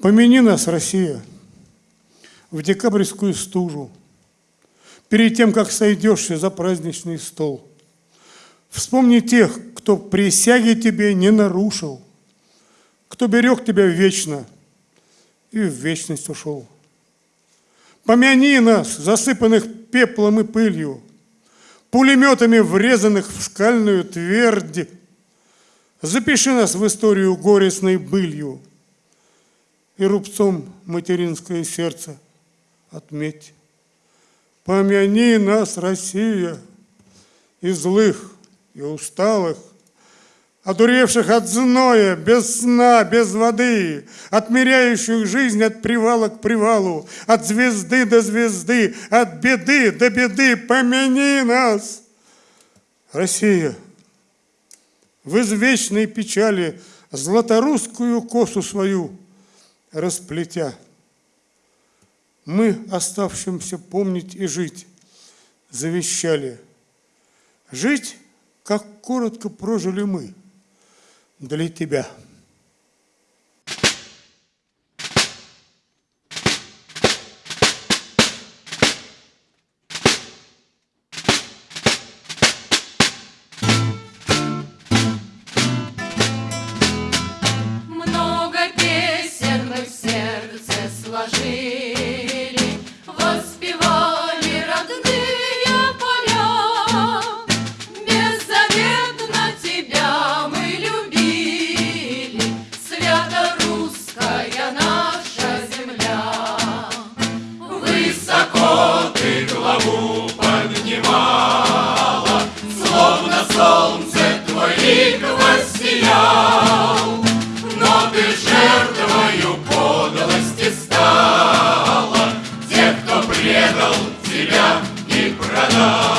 Помяни нас, Россия, в декабрьскую стужу, перед тем, как сойдешься за праздничный стол. Вспомни тех, кто присяги тебе не нарушил, кто берег тебя вечно и в вечность ушел. Помяни нас, засыпанных пеплом и пылью, пулеметами врезанных в скальную твердь. Запиши нас в историю горестной былью и рубцом материнское сердце отметь. Помяни нас, Россия, и злых, и усталых, одуревших от зноя, без сна, без воды, отмеряющих жизнь от привала к привалу, от звезды до звезды, от беды до беды, помяни нас, Россия, в извечной печали златорусскую косу свою расплетя. Мы, оставшимся помнить и жить, завещали. Жить, как коротко прожили мы – для тебя. Father.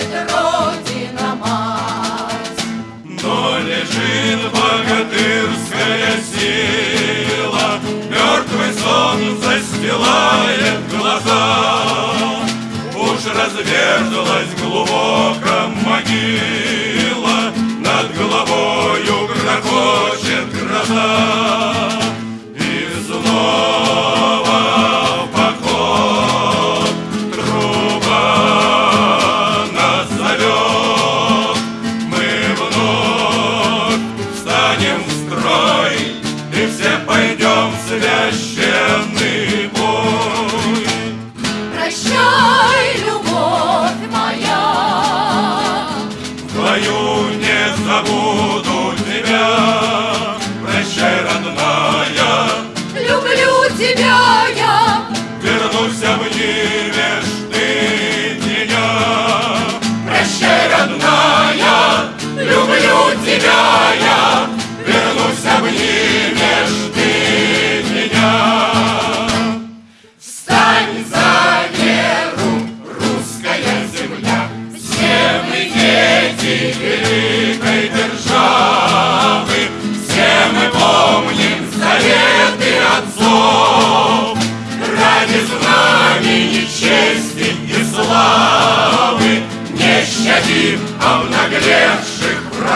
плачет Родина мать. Но лежит богатырская сила, Мертвый сон застилает глаза. Уж разверзла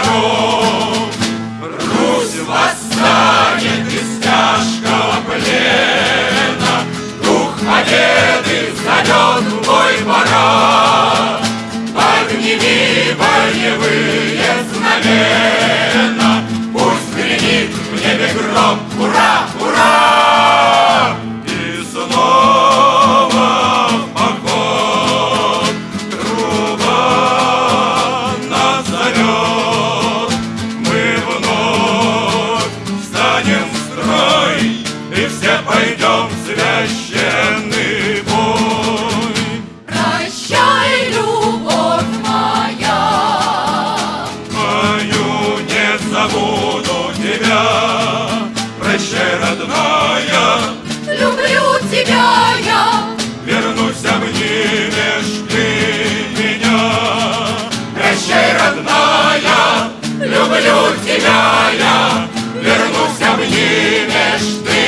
amor. люблю тебя я, вернусь, обнимешь ты.